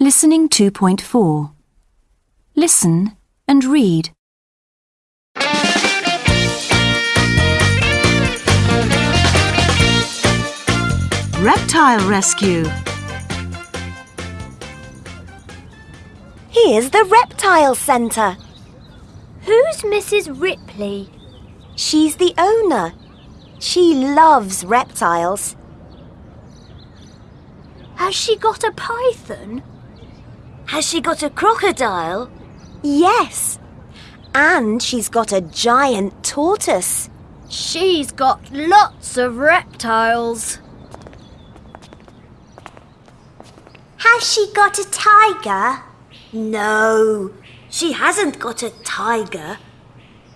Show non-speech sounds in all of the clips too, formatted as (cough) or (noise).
Listening 2.4. Listen and read. Reptile Rescue. Here's the reptile centre. Who's Mrs. Ripley? She's the owner. She loves reptiles. Has she got a python? Has she got a crocodile? Yes. And she's got a giant tortoise. She's got lots of reptiles. Has she got a tiger? No, she hasn't got a tiger.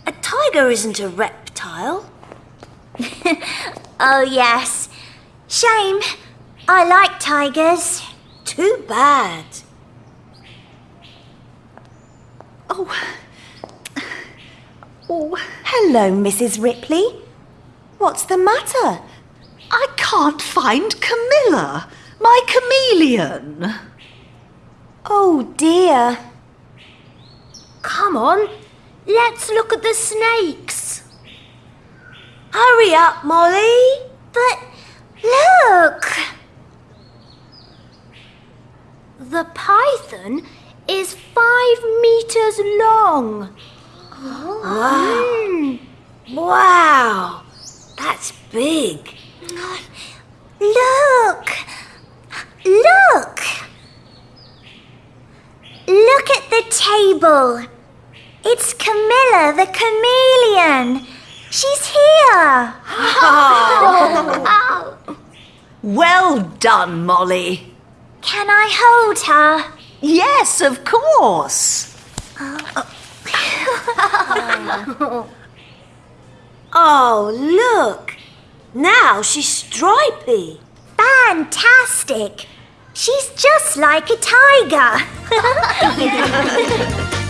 A tiger isn't a reptile. (laughs) Oh, yes. Shame. I like tigers. Too bad. Oh. Oh. Hello, Mrs. Ripley. What's the matter? I can't find Camilla, my chameleon. Oh, dear. Come on, let's look at the snakes. Hurry up, Molly. But look! The python is five meters long. Oh. Wow, that's big. Look! Look! Look at the table. It's Camilla the chameleon. She's here. Oh. (laughs) Well done, Molly. Can I hold her? Yes, of course. (laughs) Oh, look. Now she's stripy. Fantastic. She's just like a tiger. (laughs)